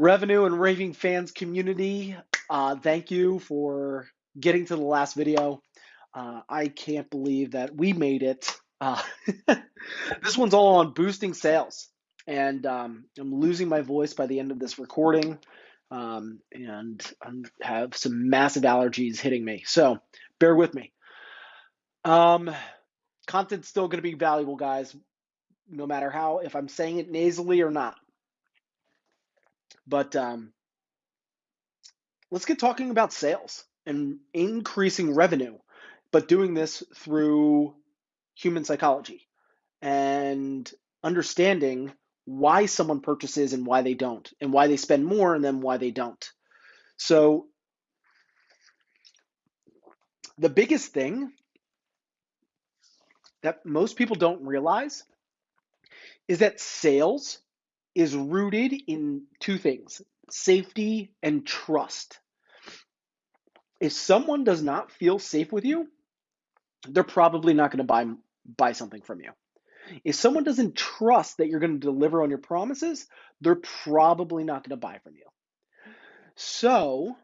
revenue and raving fans community uh, thank you for getting to the last video. Uh, i can't believe that we made it. Uh, this one's all on boosting sales. And um, i'm losing my voice by the end of this recording um, and i have some massive allergies hitting me. So bear with me. Um, content's still going to be valuable guys no matter how if i'm saying it nasally or not but um, let's get talking about sales and increasing revenue, but doing this through human psychology and understanding why someone purchases and why they don't, and why they spend more and then why they don't. So, the biggest thing that most people don't realize is that sales is rooted in two things safety and trust. If someone does not feel safe with you, they're probably not going to buy buy something from you. If someone doesn't trust that you're going to deliver on your promises, they're probably not going to buy from you. So,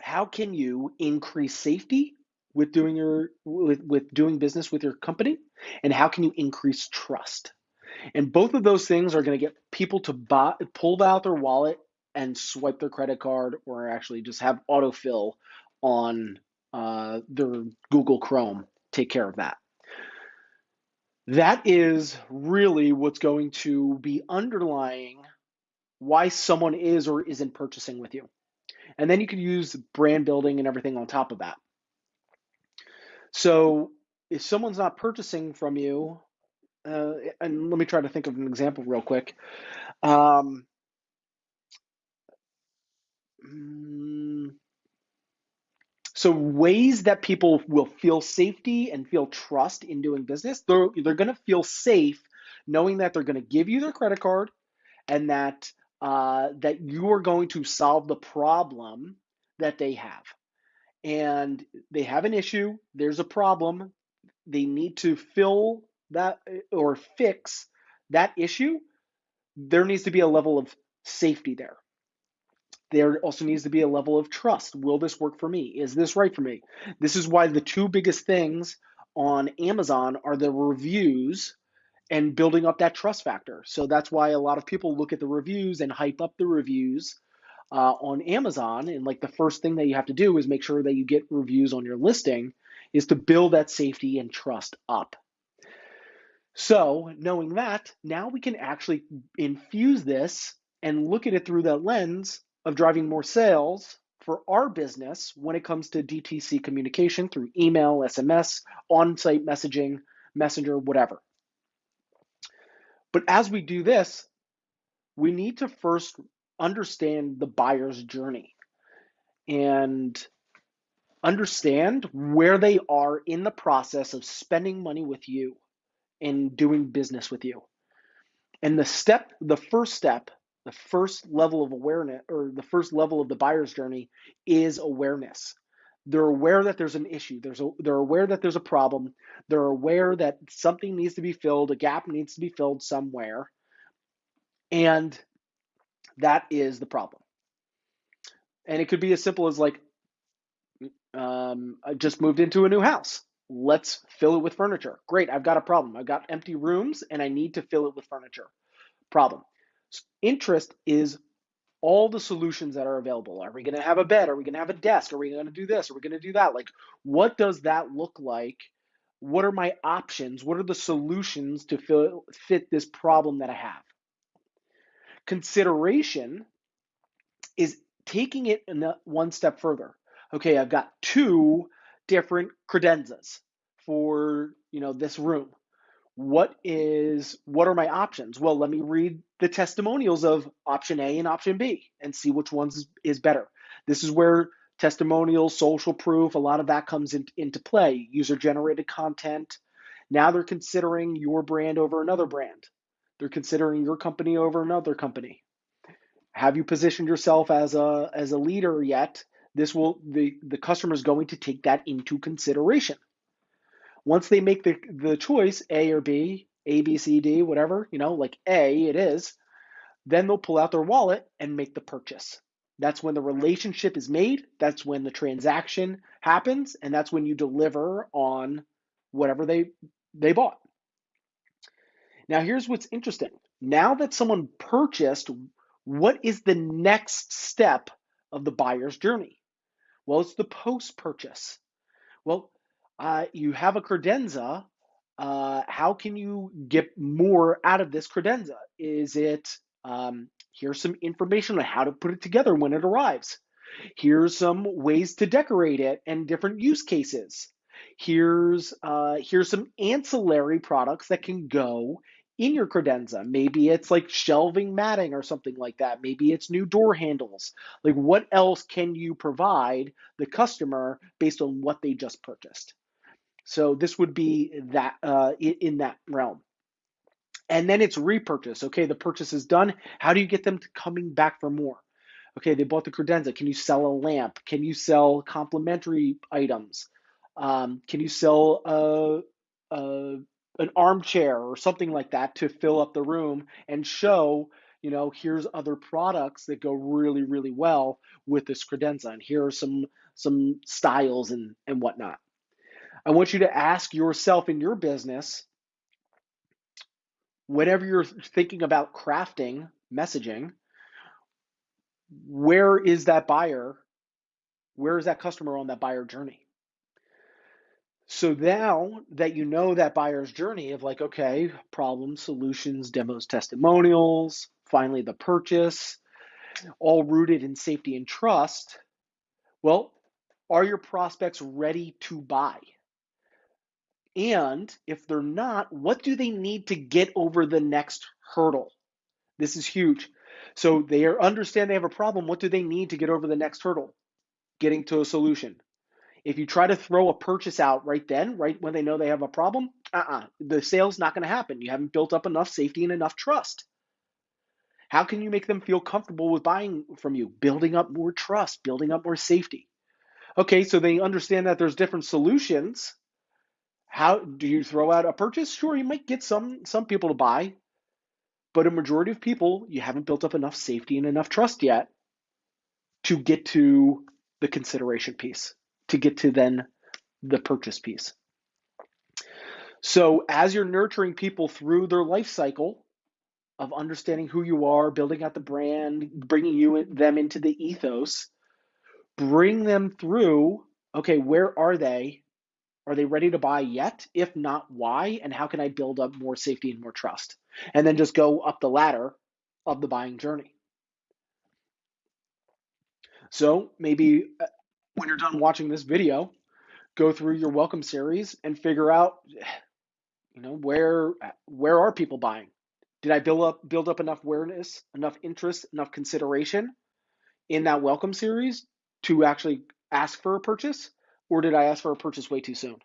how can you increase safety with doing your with, with doing business with your company and how can you increase trust? And both of those things are going to get people to buy, pull out their wallet and swipe their credit card or actually just have autofill on uh, their Google Chrome. Take care of that. That is really what's going to be underlying why someone is or isn't purchasing with you. And then you can use brand building and everything on top of that. So if someone's not purchasing from you, uh, and let me try to think of an example real quick. Um, mm, so ways that people will feel safety and feel trust in doing business, they're, they're going to feel safe knowing that they're going to give you their credit card and that uh, that you are going to solve the problem that they have. And they have an issue, there's a problem, they need to fill that or fix that issue, there needs to be a level of safety there. There also needs to be a level of trust. Will this work for me? Is this right for me? This is why the two biggest things on Amazon are the reviews and building up that trust factor. So that's why a lot of people look at the reviews and hype up the reviews uh, on Amazon. And like the first thing that you have to do is make sure that you get reviews on your listing is to build that safety and trust up. So, knowing that, now we can actually infuse this and look at it through the lens of driving more sales for our business when it comes to DTC communication through email, SMS, on site messaging, messenger, whatever. But as we do this, we need to first understand the buyer's journey and understand where they are in the process of spending money with you in doing business with you. And the step, the first step, the first level of awareness or the first level of the buyer's journey is awareness. They're aware that there's an issue. There's a, they're aware that there's a problem. They're aware that something needs to be filled, a gap needs to be filled somewhere. And that is the problem. And it could be as simple as like, um, I just moved into a new house. Let's fill it with furniture. Great, I've got a problem. I've got empty rooms and I need to fill it with furniture. Problem. Interest is all the solutions that are available. Are we going to have a bed? Are we going to have a desk? Are we going to do this? Are we going to do that? Like, what does that look like? What are my options? What are the solutions to fill, fit this problem that I have? Consideration is taking it one step further. Okay, I've got two different credenzas for you know this room. What is what are my options? Well let me read the testimonials of option a and option b and see which ones is better. This is where testimonials social proof a lot of that comes in, into play. User generated content. Now they're considering your brand over another brand. They're considering your company over another company. Have you positioned yourself as a as a leader yet this will the the customer is going to take that into consideration once they make the the choice a or b a b c d whatever you know like a it is Then they'll pull out their wallet and make the purchase. That's when the relationship is made, that's when the transaction happens, and that's when you deliver on whatever they they bought. Now here's what's interesting. Now that someone purchased, what is the next step of the buyer's journey? Well, it's the post purchase. Well, uh, you have a credenza. Uh, how can you get more out of this credenza? Is it um, here's some information on how to put it together when it arrives? Here's some ways to decorate it and different use cases. Here's uh, here's some ancillary products that can go in your credenza. Maybe it's like shelving matting or something like that. Maybe it's new door handles. Like what else can you provide the customer based on what they just purchased? So this would be that uh, in that realm. And then it's repurchase. Okay, the purchase is done. How do you get them to coming back for more? Okay, they bought the credenza. Can you sell a lamp? Can you sell complementary items? Um, can you sell an armchair or something like that to fill up the room and show, you know, here's other products that go really, really well with this credenza, and here are some some styles and and whatnot. I want you to ask yourself in your business, whenever you're thinking about crafting messaging, where is that buyer? Where is that customer on that buyer journey? So now that you know that buyer's journey of like, okay, problems, solutions, demos, testimonials, finally the purchase, all rooted in safety and trust, well, are your prospects ready to buy? And if they're not, what do they need to get over the next hurdle? This is huge. So they understand they have a problem. What do they need to get over the next hurdle? Getting to a solution. If you try to throw a purchase out right then, right when they know they have a problem, uh-uh, the sale's not going to happen. You haven't built up enough safety and enough trust. How can you make them feel comfortable with buying from you? Building up more trust, building up more safety. Okay, so they understand that there's different solutions. How do you throw out a purchase? Sure, you might get some some people to buy, but a majority of people you haven't built up enough safety and enough trust yet to get to the consideration piece to get to then the purchase piece. So as you're nurturing people through their life cycle of understanding who you are, building out the brand, bringing you them into the ethos, bring them through, okay, where are they? Are they ready to buy yet? If not, why? And how can I build up more safety and more trust? And then just go up the ladder of the buying journey. So maybe uh, when you're done watching this video, go through your welcome series and figure out, you know, where where are people buying? Did I build up build up enough awareness, enough interest, enough consideration in that welcome series to actually ask for a purchase, or did I ask for a purchase way too soon?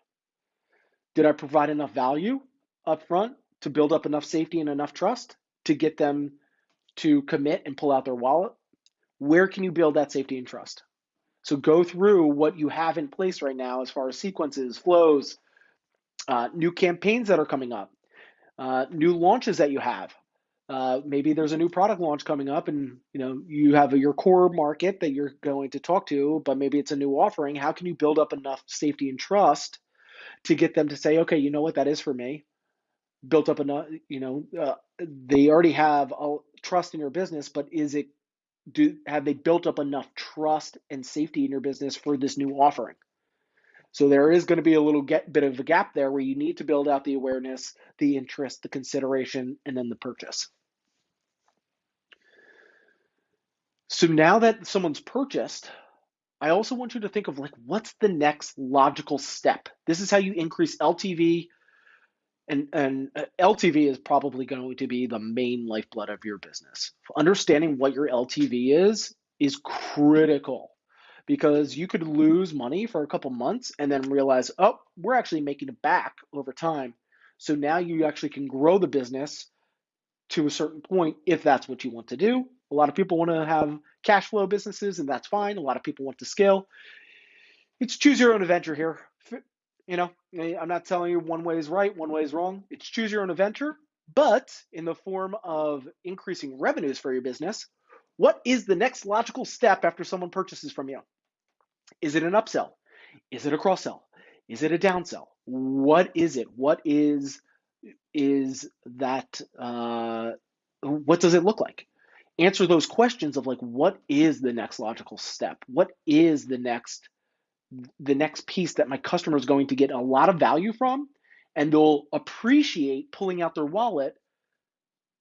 Did I provide enough value up front to build up enough safety and enough trust to get them to commit and pull out their wallet? Where can you build that safety and trust? So go through what you have in place right now as far as sequences, flows, uh, new campaigns that are coming up, uh, new launches that you have. Uh, maybe there's a new product launch coming up, and you know you have your core market that you're going to talk to, but maybe it's a new offering. How can you build up enough safety and trust to get them to say, okay, you know what, that is for me. Built up enough, you know, uh, they already have a trust in your business, but is it do have they built up enough trust and safety in your business for this new offering? So there is going to be a little get, bit of a gap there where you need to build out the awareness, the interest, the consideration, and then the purchase. So now that someone's purchased, I also want you to think of like what's the next logical step? This is how you increase LTV, and and uh, LTV is probably going to be the main lifeblood of your business. Understanding what your LTV is is critical because you could lose money for a couple months and then realize, oh, we're actually making it back over time. So now you actually can grow the business to a certain point if that's what you want to do. A lot of people want to have cash flow businesses, and that's fine. A lot of people want to scale. It's choose your own adventure here. You know, I'm not telling you one way is right, one way is wrong. It's choose your own adventure, but in the form of increasing revenues for your business, what is the next logical step after someone purchases from you? Is it an upsell? Is it a cross sell? Is it a downsell? What is it? What is is that? Uh, what does it look like? Answer those questions of like, what is the next logical step? What is the next the next piece that my customer is going to get a lot of value from, and they'll appreciate pulling out their wallet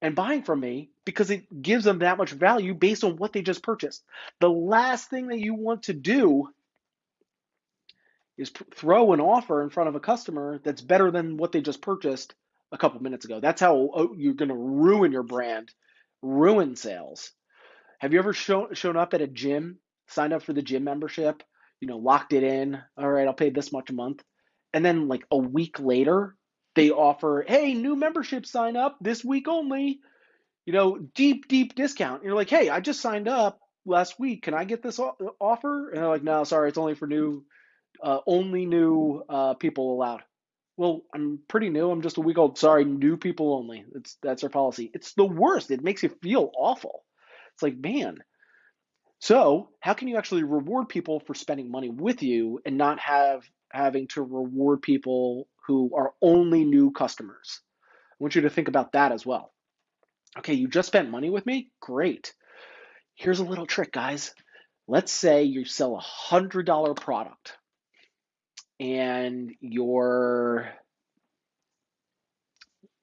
and buying from me because it gives them that much value based on what they just purchased. The last thing that you want to do is throw an offer in front of a customer that's better than what they just purchased a couple minutes ago. That's how oh, you're going to ruin your brand, ruin sales. Have you ever shown shown up at a gym, signed up for the gym membership, you know, locked it in, all right, I'll pay this much a month. And then like a week later, they offer, "Hey, new membership sign up this week only." You know, deep deep discount. And you're like, "Hey, I just signed up last week. Can I get this offer?" And they're like, "No, sorry, it's only for new uh, only new uh, people allowed. Well, I'm pretty new. I'm just a week old. Sorry, new people only. It's that's our policy. It's the worst. It makes you feel awful. It's like, man. So, how can you actually reward people for spending money with you and not have having to reward people who are only new customers? I want you to think about that as well. Okay, you just spent money with me? Great. Here's a little trick, guys. Let's say you sell a $100 product and your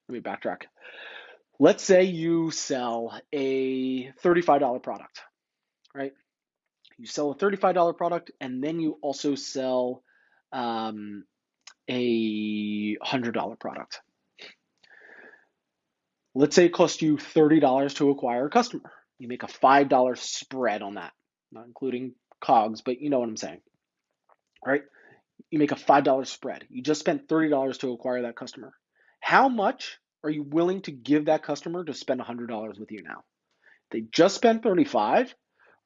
let me backtrack. Let's say you sell a $35 product, right? You sell a $35 product and then you also sell um, a $100 product. Let's say it costs you $30 to acquire a customer. You make a $5 spread on that, not including COGS, but you know what I'm saying, right? you make a $5 spread. You just spent $30 to acquire that customer. How much are you willing to give that customer to spend $100 with you now? They just spent 35.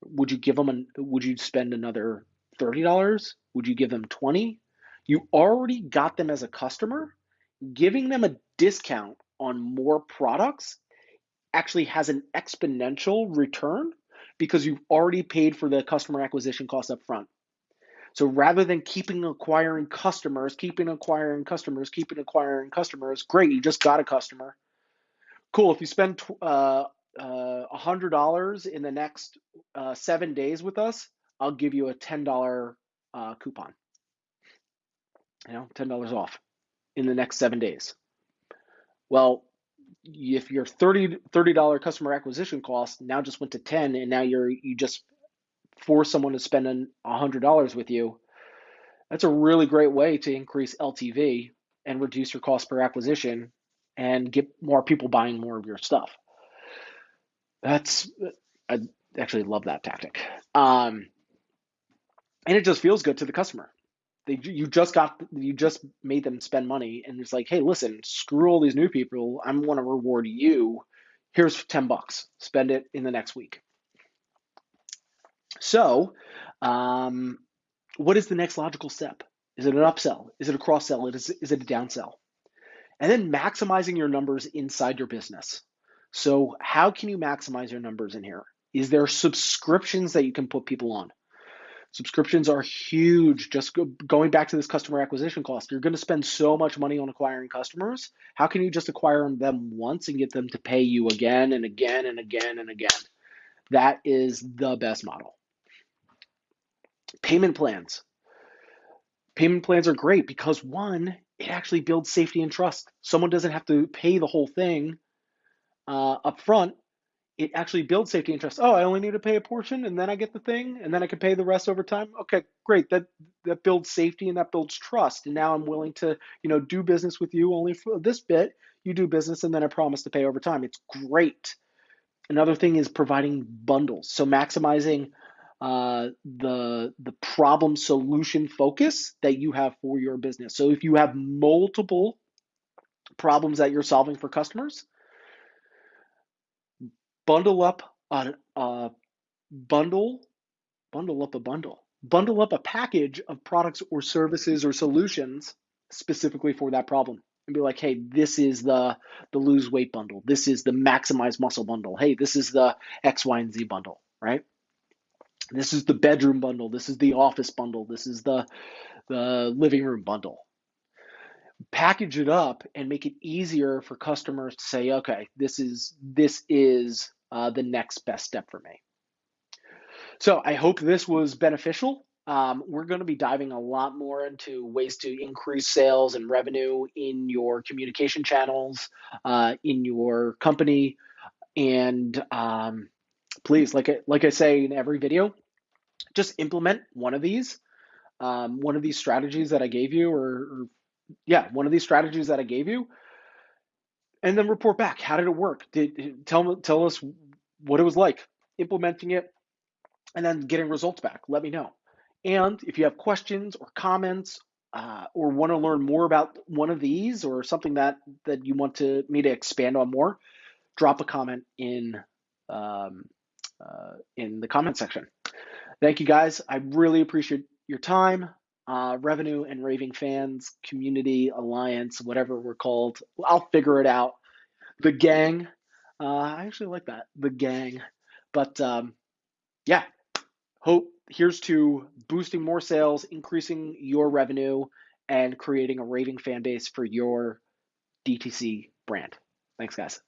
Would you give them an, would you spend another $30? Would you give them 20? You already got them as a customer. Giving them a discount on more products actually has an exponential return because you've already paid for the customer acquisition cost up front. So rather than keeping acquiring customers, keeping acquiring customers, keeping acquiring customers, great, you just got a customer. Cool. If you spend uh, uh, $100 in the next uh, seven days with us, I'll give you a $10 uh, coupon. You know, $10 off in the next seven days. Well, if your 30 $30 customer acquisition cost now just went to 10 and now you're you just force someone to spend a hundred dollars with you, that's a really great way to increase LTV and reduce your cost per acquisition and get more people buying more of your stuff. That's I actually love that tactic. Um, and it just feels good to the customer. They you just got you just made them spend money and it's like, hey, listen, screw all these new people. i'm want to reward you. Here's 10 bucks. Spend it in the next week. So, um, what is the next logical step? Is it an upsell? Is it a cross sell? Is, is it a downsell? And then maximizing your numbers inside your business. So, how can you maximize your numbers in here? Is there subscriptions that you can put people on? Subscriptions are huge. Just go, going back to this customer acquisition cost, you're going to spend so much money on acquiring customers. How can you just acquire them once and get them to pay you again and again and again and again? That is the best model. Payment plans. Payment plans are great because one, it actually builds safety and trust. Someone doesn't have to pay the whole thing uh, up front. It actually builds safety and trust. Oh, I only need to pay a portion and then I get the thing and then I can pay the rest over time. Okay, great. That that builds safety and that builds trust. And now I'm willing to, you know, do business with you only for this bit. You do business and then I promise to pay over time. It's great. Another thing is providing bundles. So maximizing uh, the the problem solution focus that you have for your business. So if you have multiple problems that you're solving for customers, bundle up a, a bundle, bundle up a bundle, bundle up a package of products or services or solutions specifically for that problem. and be like, hey, this is the the lose weight bundle. This is the maximize muscle bundle. Hey, this is the X, Y, and Z bundle, right? This is the bedroom bundle. This is the office bundle. This is the the living room bundle. Package it up and make it easier for customers to say, okay, this is this is uh, the next best step for me. So I hope this was beneficial. Um, we're going to be diving a lot more into ways to increase sales and revenue in your communication channels, uh, in your company, and um, please, like I, like I say in every video, just implement one of these, um, one of these strategies that I gave you, or, or yeah, one of these strategies that I gave you, and then report back. How did it work? Did tell tell us what it was like implementing it, and then getting results back. Let me know. And if you have questions or comments uh, or want to learn more about one of these or something that that you want to me to expand on more, drop a comment in um, uh, in the comment section. Thank you guys. I really appreciate your time. Uh, revenue and raving fans community alliance, whatever we're called. I'll figure it out. The gang. Uh, I actually like that. The gang. But um, yeah, hope here's to boosting more sales, increasing your revenue, and creating a raving fan base for your DTC brand. Thanks, guys.